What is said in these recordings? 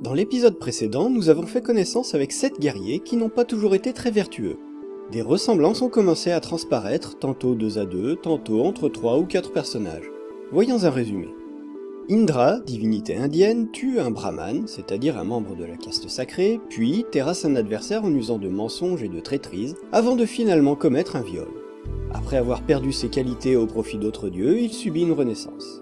Dans l'épisode précédent, nous avons fait connaissance avec 7 guerriers qui n'ont pas toujours été très vertueux. Des ressemblances ont commencé à transparaître, tantôt 2 à 2, tantôt entre 3 ou 4 personnages. Voyons un résumé. Indra, divinité indienne, tue un brahman, c'est-à-dire un membre de la caste sacrée, puis terrasse un adversaire en usant de mensonges et de traîtrise, avant de finalement commettre un viol. Après avoir perdu ses qualités au profit d'autres dieux, il subit une renaissance.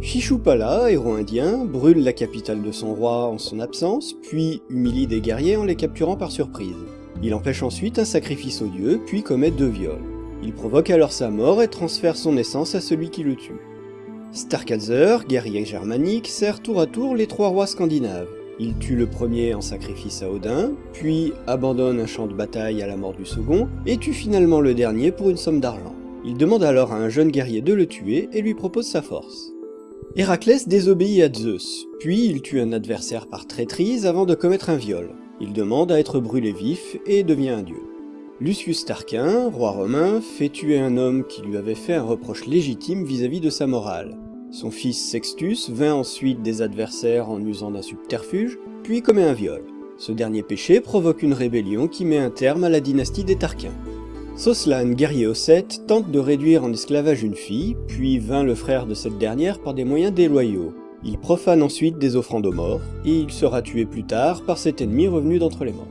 Shishupala, héros indien, brûle la capitale de son roi en son absence, puis humilie des guerriers en les capturant par surprise. Il empêche ensuite un sacrifice aux dieux, puis commet deux viols. Il provoque alors sa mort et transfère son essence à celui qui le tue. Starkadzer, guerrier germanique, sert tour à tour les trois rois scandinaves. Il tue le premier en sacrifice à Odin, puis abandonne un champ de bataille à la mort du second, et tue finalement le dernier pour une somme d'argent. Il demande alors à un jeune guerrier de le tuer et lui propose sa force. Héraclès désobéit à Zeus, puis il tue un adversaire par traîtrise avant de commettre un viol. Il demande à être brûlé vif et devient un dieu. Lucius Tarquin, roi romain, fait tuer un homme qui lui avait fait un reproche légitime vis-à-vis de sa morale. Son fils Sextus vainc ensuite des adversaires en usant d'un subterfuge, puis commet un viol. Ce dernier péché provoque une rébellion qui met un terme à la dynastie des Tarquins. Soslan, guerrier Ossète, tente de réduire en esclavage une fille, puis vainc le frère de cette dernière par des moyens déloyaux. Il profane ensuite des offrandes aux morts, et il sera tué plus tard par cet ennemi revenu d'entre les morts.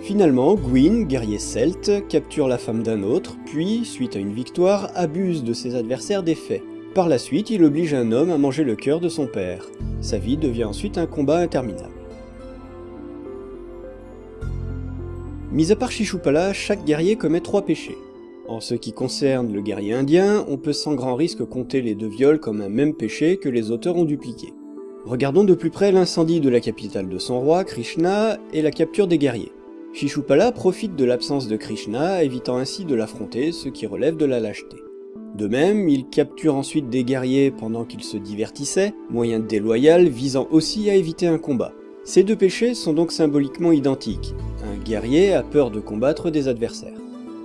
Finalement, Gwyn, guerrier celte, capture la femme d'un autre, puis, suite à une victoire, abuse de ses adversaires défaits. Par la suite, il oblige un homme à manger le cœur de son père. Sa vie devient ensuite un combat interminable. Mis à part Shishupala, chaque guerrier commet trois péchés. En ce qui concerne le guerrier indien, on peut sans grand risque compter les deux viols comme un même péché que les auteurs ont dupliqué. Regardons de plus près l'incendie de la capitale de son roi, Krishna, et la capture des guerriers. Shishupala profite de l'absence de Krishna, évitant ainsi de l'affronter, ce qui relève de la lâcheté. De même, il capture ensuite des guerriers pendant qu'ils se divertissaient, moyen déloyal visant aussi à éviter un combat. Ces deux péchés sont donc symboliquement identiques. Un guerrier a peur de combattre des adversaires.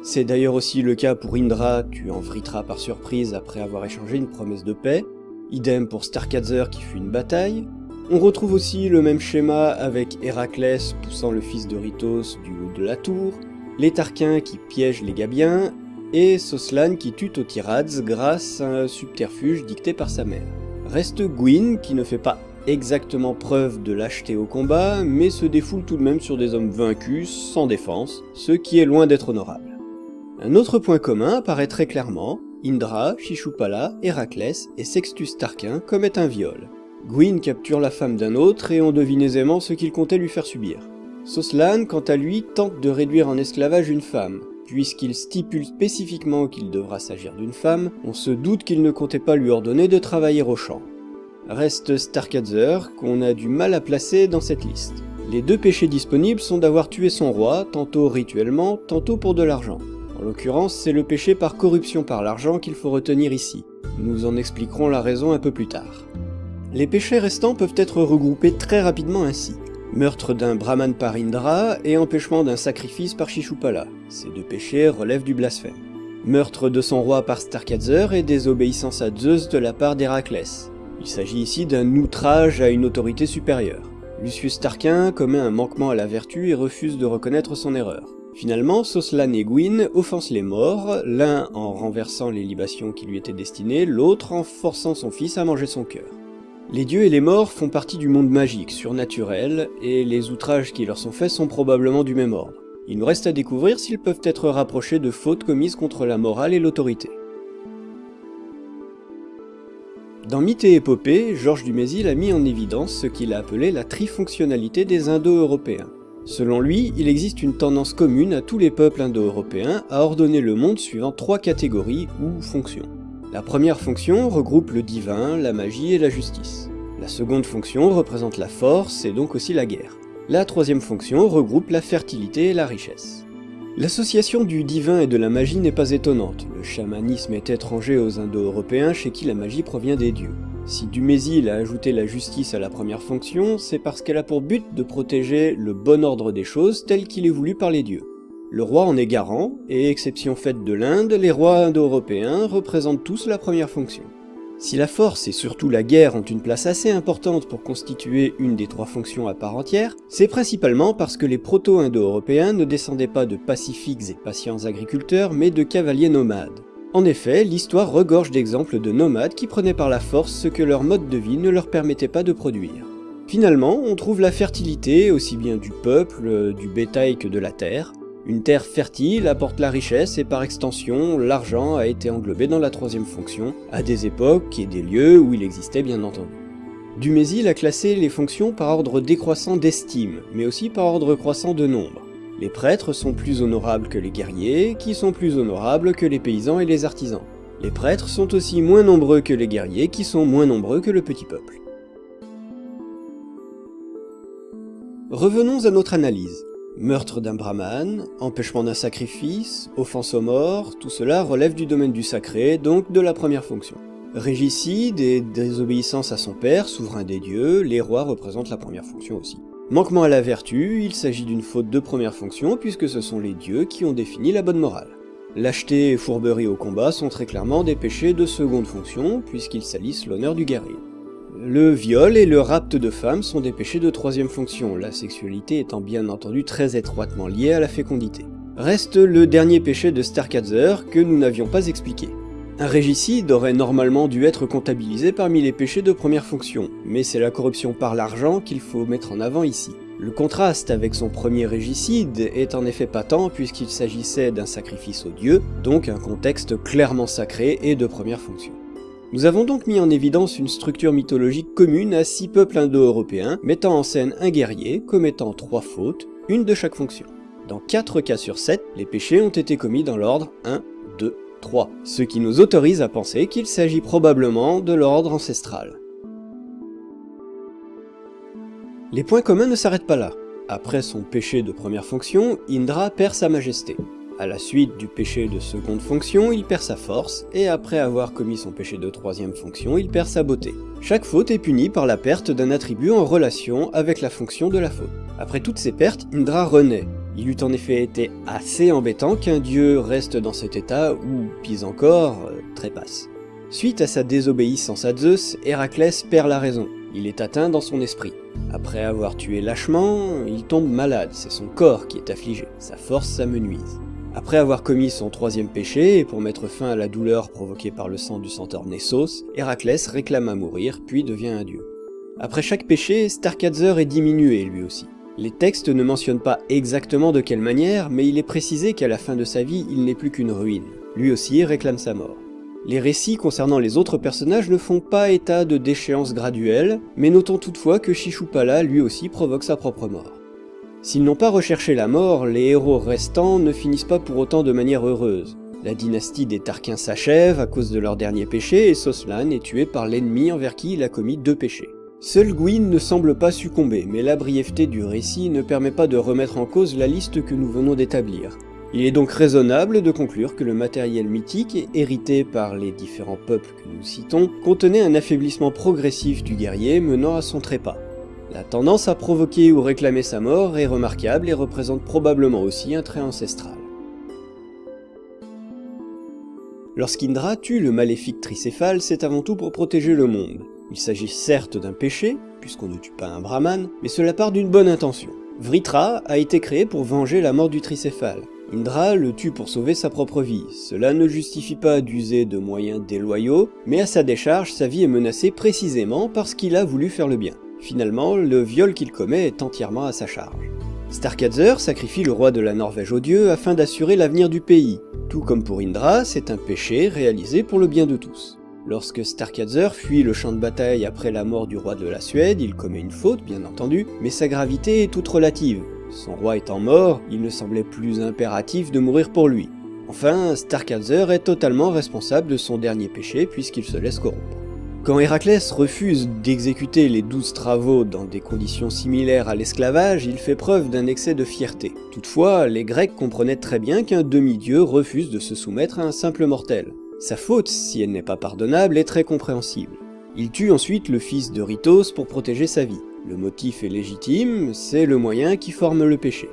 C'est d'ailleurs aussi le cas pour Indra, tuant Vritra par surprise après avoir échangé une promesse de paix, idem pour Starkadzer qui fut une bataille. On retrouve aussi le même schéma avec Héraclès poussant le fils de Ritos du haut de la tour, les Tarquins qui piègent les Gabiens, et Soslan qui tue Tirads grâce à un subterfuge dicté par sa mère. Reste Gwyn qui ne fait pas exactement preuve de lâcheté au combat, mais se défoule tout de même sur des hommes vaincus, sans défense, ce qui est loin d'être honorable. Un autre point commun apparaît très clairement, Indra, Shishupala, Héraclès et Sextus Tarquin commettent un viol. Gwyn capture la femme d'un autre et on devine aisément ce qu'il comptait lui faire subir. Soslan, quant à lui, tente de réduire en esclavage une femme. Puisqu'il stipule spécifiquement qu'il devra s'agir d'une femme, on se doute qu'il ne comptait pas lui ordonner de travailler au champ. Reste Starkadzer, qu'on a du mal à placer dans cette liste. Les deux péchés disponibles sont d'avoir tué son roi, tantôt rituellement, tantôt pour de l'argent. En l'occurrence, c'est le péché par corruption par l'argent qu'il faut retenir ici. Nous en expliquerons la raison un peu plus tard. Les péchés restants peuvent être regroupés très rapidement ainsi. Meurtre d'un brahman par Indra et empêchement d'un sacrifice par Shishupala. Ces deux péchés relèvent du blasphème. Meurtre de son roi par Starkadzer et désobéissance à Zeus de la part d'Héraclès. Il s'agit ici d'un outrage à une autorité supérieure. Lucius Tarquin commet un manquement à la vertu et refuse de reconnaître son erreur. Finalement, Soslan et Gwyn offensent les morts, l'un en renversant les libations qui lui étaient destinées, l'autre en forçant son fils à manger son cœur. Les dieux et les morts font partie du monde magique, surnaturel, et les outrages qui leur sont faits sont probablement du même ordre. Il nous reste à découvrir s'ils peuvent être rapprochés de fautes commises contre la morale et l'autorité. Dans Mythe et Épopée, Georges Dumézil a mis en évidence ce qu'il a appelé la trifonctionnalité des Indo-Européens. Selon lui, il existe une tendance commune à tous les peuples indo-européens à ordonner le monde suivant trois catégories ou fonctions. La première fonction regroupe le divin, la magie et la justice. La seconde fonction représente la force et donc aussi la guerre. La troisième fonction regroupe la fertilité et la richesse. L'association du divin et de la magie n'est pas étonnante, le chamanisme est étranger aux Indo-Européens chez qui la magie provient des dieux. Si Dumézil a ajouté la justice à la première fonction, c'est parce qu'elle a pour but de protéger le bon ordre des choses tel qu'il est voulu par les dieux. Le roi en est garant, et exception faite de l'Inde, les rois indo-européens représentent tous la première fonction. Si la force et surtout la guerre ont une place assez importante pour constituer une des trois fonctions à part entière, c'est principalement parce que les proto-indo-européens ne descendaient pas de pacifiques et patients agriculteurs, mais de cavaliers nomades. En effet, l'histoire regorge d'exemples de nomades qui prenaient par la force ce que leur mode de vie ne leur permettait pas de produire. Finalement, on trouve la fertilité aussi bien du peuple, du bétail que de la terre, une terre fertile apporte la richesse et par extension, l'argent a été englobé dans la troisième fonction, à des époques et des lieux où il existait bien entendu. Dumézil a classé les fonctions par ordre décroissant d'estime, mais aussi par ordre croissant de nombre. Les prêtres sont plus honorables que les guerriers, qui sont plus honorables que les paysans et les artisans. Les prêtres sont aussi moins nombreux que les guerriers, qui sont moins nombreux que le petit peuple. Revenons à notre analyse. Meurtre d'un brahman, empêchement d'un sacrifice, offense aux morts, tout cela relève du domaine du sacré, donc de la première fonction. Régicide et désobéissance à son père, souverain des dieux, les rois représentent la première fonction aussi. Manquement à la vertu, il s'agit d'une faute de première fonction puisque ce sont les dieux qui ont défini la bonne morale. Lâcheté et fourberie au combat sont très clairement des péchés de seconde fonction puisqu'ils salissent l'honneur du guerrier. Le viol et le rapt de femmes sont des péchés de troisième fonction, la sexualité étant bien entendu très étroitement liée à la fécondité. Reste le dernier péché de Starkadzer que nous n'avions pas expliqué. Un régicide aurait normalement dû être comptabilisé parmi les péchés de première fonction, mais c'est la corruption par l'argent qu'il faut mettre en avant ici. Le contraste avec son premier régicide est en effet patent puisqu'il s'agissait d'un sacrifice aux dieux, donc un contexte clairement sacré et de première fonction. Nous avons donc mis en évidence une structure mythologique commune à six peuples indo-européens, mettant en scène un guerrier commettant trois fautes, une de chaque fonction. Dans 4 cas sur 7, les péchés ont été commis dans l'ordre 1, 2, 3, ce qui nous autorise à penser qu'il s'agit probablement de l'ordre ancestral. Les points communs ne s'arrêtent pas là. Après son péché de première fonction, Indra perd sa majesté. À la suite du péché de seconde fonction, il perd sa force, et après avoir commis son péché de troisième fonction, il perd sa beauté. Chaque faute est punie par la perte d'un attribut en relation avec la fonction de la faute. Après toutes ces pertes, Indra renaît. Il eût en effet été assez embêtant qu'un dieu reste dans cet état, ou, pis encore, euh, trépasse. Suite à sa désobéissance à Zeus, Héraclès perd la raison. Il est atteint dans son esprit. Après avoir tué lâchement, il tombe malade, c'est son corps qui est affligé, sa force s'amenuise. Après avoir commis son troisième péché, et pour mettre fin à la douleur provoquée par le sang du centaure Nessos, Héraclès réclame à mourir, puis devient un dieu. Après chaque péché, Starkadzer est diminué lui aussi. Les textes ne mentionnent pas exactement de quelle manière, mais il est précisé qu'à la fin de sa vie, il n'est plus qu'une ruine. Lui aussi réclame sa mort. Les récits concernant les autres personnages ne font pas état de déchéance graduelle, mais notons toutefois que Shishupala lui aussi provoque sa propre mort. S'ils n'ont pas recherché la mort, les héros restants ne finissent pas pour autant de manière heureuse. La dynastie des Tarquins s'achève à cause de leur dernier péché et Soslan est tué par l'ennemi envers qui il a commis deux péchés. Seul Gwyn ne semble pas succomber, mais la brièveté du récit ne permet pas de remettre en cause la liste que nous venons d'établir. Il est donc raisonnable de conclure que le matériel mythique, hérité par les différents peuples que nous citons, contenait un affaiblissement progressif du guerrier menant à son trépas. La tendance à provoquer ou réclamer sa mort est remarquable et représente probablement aussi un trait ancestral. Lorsqu'Indra tue le maléfique tricéphale, c'est avant tout pour protéger le monde. Il s'agit certes d'un péché, puisqu'on ne tue pas un brahman, mais cela part d'une bonne intention. Vritra a été créé pour venger la mort du tricéphale. Indra le tue pour sauver sa propre vie. Cela ne justifie pas d'user de moyens déloyaux, mais à sa décharge, sa vie est menacée précisément parce qu'il a voulu faire le bien. Finalement, le viol qu'il commet est entièrement à sa charge. Starkadzer sacrifie le roi de la Norvège aux dieux afin d'assurer l'avenir du pays. Tout comme pour Indra, c'est un péché réalisé pour le bien de tous. Lorsque Starkadzer fuit le champ de bataille après la mort du roi de la Suède, il commet une faute, bien entendu, mais sa gravité est toute relative. Son roi étant mort, il ne semblait plus impératif de mourir pour lui. Enfin, Starkadzer est totalement responsable de son dernier péché puisqu'il se laisse corrompre. Quand Héraclès refuse d'exécuter les douze travaux dans des conditions similaires à l'esclavage, il fait preuve d'un excès de fierté. Toutefois, les Grecs comprenaient très bien qu'un demi-dieu refuse de se soumettre à un simple mortel. Sa faute, si elle n'est pas pardonnable, est très compréhensible. Il tue ensuite le fils de Ritos pour protéger sa vie. Le motif est légitime, c'est le moyen qui forme le péché.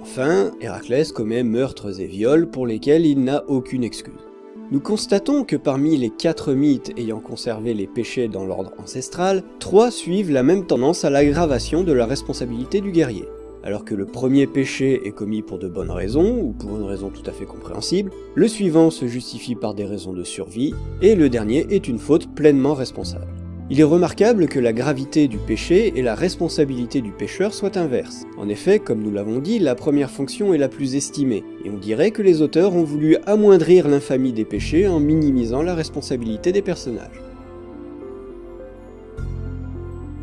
Enfin, Héraclès commet meurtres et viols pour lesquels il n'a aucune excuse. Nous constatons que parmi les quatre mythes ayant conservé les péchés dans l'ordre ancestral, trois suivent la même tendance à l'aggravation de la responsabilité du guerrier. Alors que le premier péché est commis pour de bonnes raisons, ou pour une raison tout à fait compréhensible, le suivant se justifie par des raisons de survie, et le dernier est une faute pleinement responsable. Il est remarquable que la gravité du péché et la responsabilité du pécheur soient inverses. En effet, comme nous l'avons dit, la première fonction est la plus estimée, et on dirait que les auteurs ont voulu amoindrir l'infamie des péchés en minimisant la responsabilité des personnages.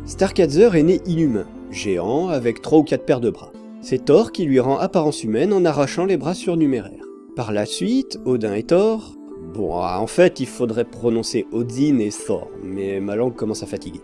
Starkadzer est né inhumain, géant avec 3 ou 4 paires de bras. C'est Thor qui lui rend apparence humaine en arrachant les bras surnuméraires. Par la suite, Odin et Thor, Bon, ah, en fait, il faudrait prononcer Odin et Thor, mais ma langue commence à fatiguer.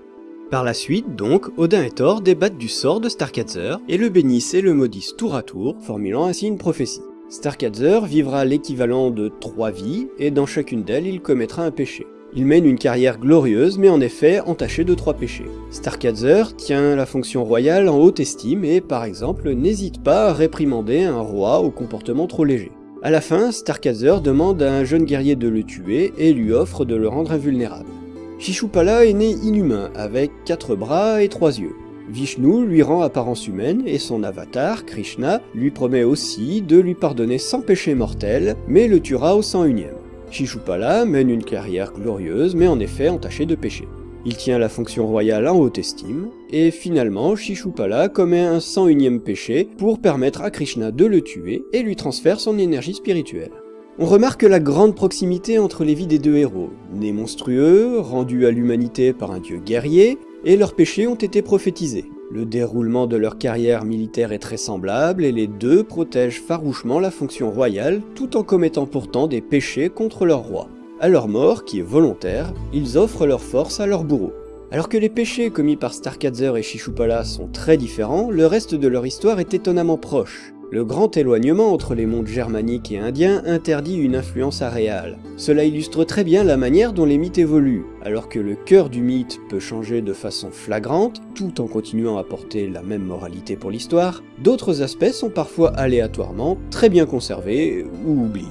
Par la suite, donc, Odin et Thor débattent du sort de Starkadzer et le bénissent et le maudissent tour à tour, formulant ainsi une prophétie. Starkadzer vivra l'équivalent de trois vies, et dans chacune d'elles, il commettra un péché. Il mène une carrière glorieuse, mais en effet entachée de trois péchés. Starkadzer tient la fonction royale en haute estime et, par exemple, n'hésite pas à réprimander un roi au comportement trop léger. À la fin, Starkadzer demande à un jeune guerrier de le tuer et lui offre de le rendre invulnérable. Shishupala est né inhumain, avec quatre bras et trois yeux. Vishnu lui rend apparence humaine et son avatar, Krishna, lui promet aussi de lui pardonner sans péché mortel, mais le tuera au 101ème. Shishupala mène une carrière glorieuse mais en effet entachée de péché. Il tient la fonction royale en haute estime, et finalement Shishupala commet un 101ème péché pour permettre à Krishna de le tuer et lui transfère son énergie spirituelle. On remarque la grande proximité entre les vies des deux héros, nés monstrueux, rendus à l'humanité par un dieu guerrier, et leurs péchés ont été prophétisés. Le déroulement de leur carrière militaire est très semblable et les deux protègent farouchement la fonction royale tout en commettant pourtant des péchés contre leur roi. À leur mort, qui est volontaire, ils offrent leur force à leur bourreau. Alors que les péchés commis par Starkadzer et Shishupala sont très différents, le reste de leur histoire est étonnamment proche. Le grand éloignement entre les mondes germaniques et indiens interdit une influence aréale. Cela illustre très bien la manière dont les mythes évoluent. Alors que le cœur du mythe peut changer de façon flagrante, tout en continuant à porter la même moralité pour l'histoire, d'autres aspects sont parfois aléatoirement très bien conservés ou oubliés.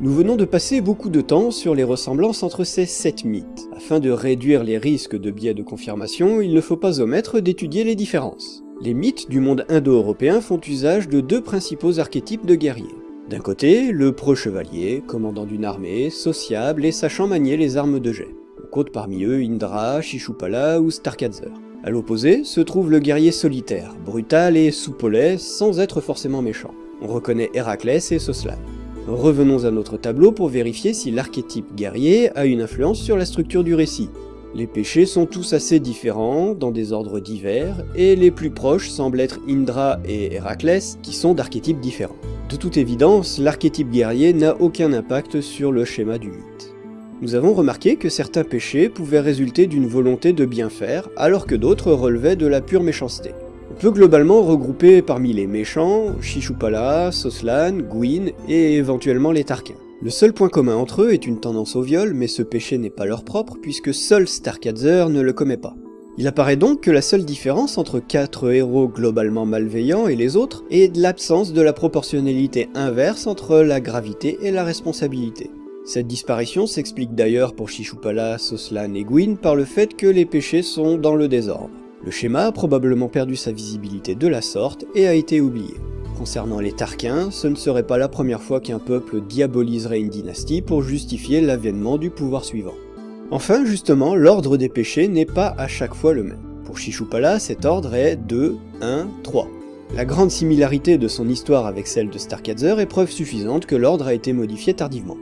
Nous venons de passer beaucoup de temps sur les ressemblances entre ces sept mythes. Afin de réduire les risques de biais de confirmation, il ne faut pas omettre d'étudier les différences. Les mythes du monde indo-européen font usage de deux principaux archétypes de guerriers. D'un côté, le pro-chevalier, commandant d'une armée, sociable et sachant manier les armes de jet. On compte parmi eux Indra, Shishupala ou Starkadzer. À l'opposé se trouve le guerrier solitaire, brutal et soupolais sans être forcément méchant. On reconnaît Héraclès et Soslan. Revenons à notre tableau pour vérifier si l'archétype guerrier a une influence sur la structure du récit. Les péchés sont tous assez différents, dans des ordres divers, et les plus proches semblent être Indra et Héraclès, qui sont d'archétypes différents. De toute évidence, l'archétype guerrier n'a aucun impact sur le schéma du mythe. Nous avons remarqué que certains péchés pouvaient résulter d'une volonté de bien faire, alors que d'autres relevaient de la pure méchanceté peut globalement regrouper parmi les méchants Shishupala, Soslan, Gwyn et éventuellement les Tarquins. Le seul point commun entre eux est une tendance au viol, mais ce péché n'est pas leur propre puisque seul Starkadzer ne le commet pas. Il apparaît donc que la seule différence entre quatre héros globalement malveillants et les autres est l'absence de la proportionnalité inverse entre la gravité et la responsabilité. Cette disparition s'explique d'ailleurs pour Shishupala, Soslan et Gwyn par le fait que les péchés sont dans le désordre. Le schéma a probablement perdu sa visibilité de la sorte et a été oublié. Concernant les Tarquins, ce ne serait pas la première fois qu'un peuple diaboliserait une dynastie pour justifier l'avènement du pouvoir suivant. Enfin, justement, l'ordre des péchés n'est pas à chaque fois le même. Pour Shishupala, cet ordre est 2, 1, 3. La grande similarité de son histoire avec celle de Starkadzer est preuve suffisante que l'ordre a été modifié tardivement.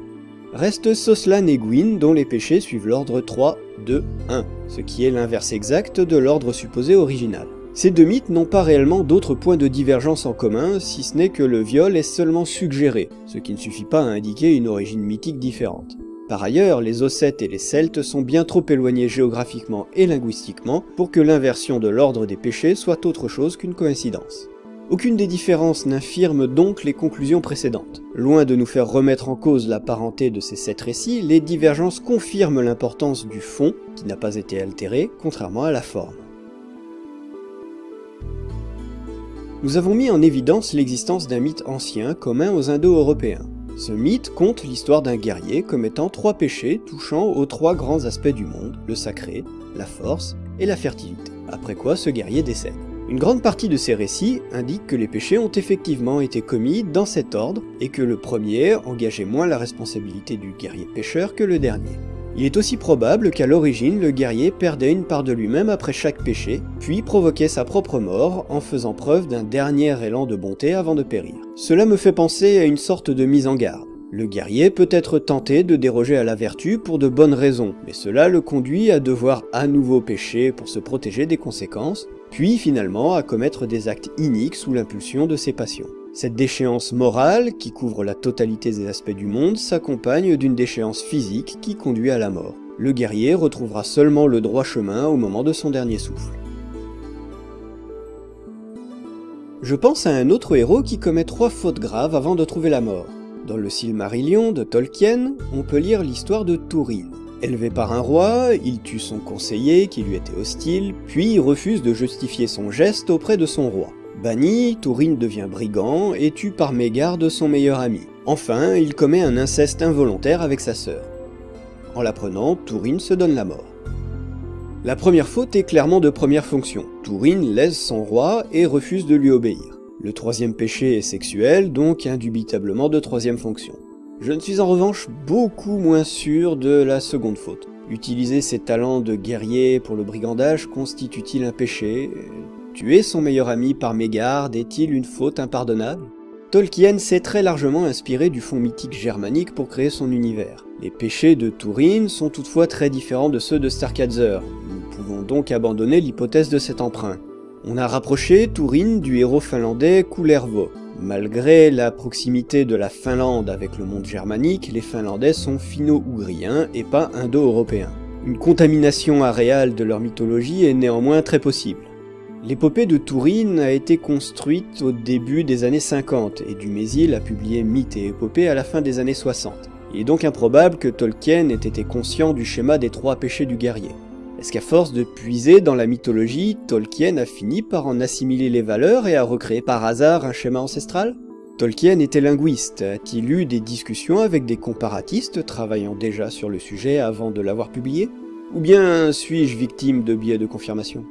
Reste Soslan et Gwyn dont les péchés suivent l'ordre 3, 2, 1, ce qui est l'inverse exact de l'ordre supposé original. Ces deux mythes n'ont pas réellement d'autres points de divergence en commun, si ce n'est que le viol est seulement suggéré, ce qui ne suffit pas à indiquer une origine mythique différente. Par ailleurs, les Ossètes et les Celtes sont bien trop éloignés géographiquement et linguistiquement pour que l'inversion de l'ordre des péchés soit autre chose qu'une coïncidence. Aucune des différences n'infirme donc les conclusions précédentes. Loin de nous faire remettre en cause la parenté de ces sept récits, les divergences confirment l'importance du fond, qui n'a pas été altéré, contrairement à la forme. nous avons mis en évidence l'existence d'un mythe ancien commun aux Indo-Européens. Ce mythe compte l'histoire d'un guerrier commettant trois péchés touchant aux trois grands aspects du monde, le sacré, la force et la fertilité, après quoi ce guerrier décède. Une grande partie de ces récits indique que les péchés ont effectivement été commis dans cet ordre et que le premier engageait moins la responsabilité du guerrier pécheur que le dernier. Il est aussi probable qu'à l'origine, le guerrier perdait une part de lui-même après chaque péché, puis provoquait sa propre mort en faisant preuve d'un dernier élan de bonté avant de périr. Cela me fait penser à une sorte de mise en garde. Le guerrier peut être tenté de déroger à la vertu pour de bonnes raisons, mais cela le conduit à devoir à nouveau pécher pour se protéger des conséquences, puis finalement à commettre des actes iniques sous l'impulsion de ses passions. Cette déchéance morale, qui couvre la totalité des aspects du monde, s'accompagne d'une déchéance physique qui conduit à la mort. Le guerrier retrouvera seulement le droit chemin au moment de son dernier souffle. Je pense à un autre héros qui commet trois fautes graves avant de trouver la mort. Dans le Silmarillion de Tolkien, on peut lire l'histoire de Túrin. Élevé par un roi, il tue son conseiller qui lui était hostile, puis refuse de justifier son geste auprès de son roi. Banni, Tourine devient brigand et tue par mégarde son meilleur ami. Enfin, il commet un inceste involontaire avec sa sœur. En l'apprenant, Tourine se donne la mort. La première faute est clairement de première fonction. Tourine laisse son roi et refuse de lui obéir. Le troisième péché est sexuel, donc indubitablement de troisième fonction. Je ne suis en revanche beaucoup moins sûr de la seconde faute. Utiliser ses talents de guerrier pour le brigandage constitue-t-il un péché? Tuer son meilleur ami par mégarde est-il une faute impardonnable? Tolkien s'est très largement inspiré du fond mythique germanique pour créer son univers. Les péchés de Túrin sont toutefois très différents de ceux de Starkadzer. Nous pouvons donc abandonner l'hypothèse de cet emprunt. On a rapproché Túrin du héros finlandais Kullervo. Malgré la proximité de la Finlande avec le monde germanique, les Finlandais sont finno-ougriens et pas indo-européens. Une contamination aréale de leur mythologie est néanmoins très possible. L'épopée de Tourine a été construite au début des années 50 et Dumézil a publié Mythes et épopées à la fin des années 60. Il est donc improbable que Tolkien ait été conscient du schéma des trois péchés du guerrier. Est-ce qu'à force de puiser dans la mythologie, Tolkien a fini par en assimiler les valeurs et a recréé par hasard un schéma ancestral Tolkien était linguiste, a-t-il eu des discussions avec des comparatistes travaillant déjà sur le sujet avant de l'avoir publié Ou bien suis-je victime de biais de confirmation?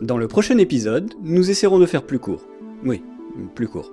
Dans le prochain épisode, nous essaierons de faire plus court. Oui, plus court.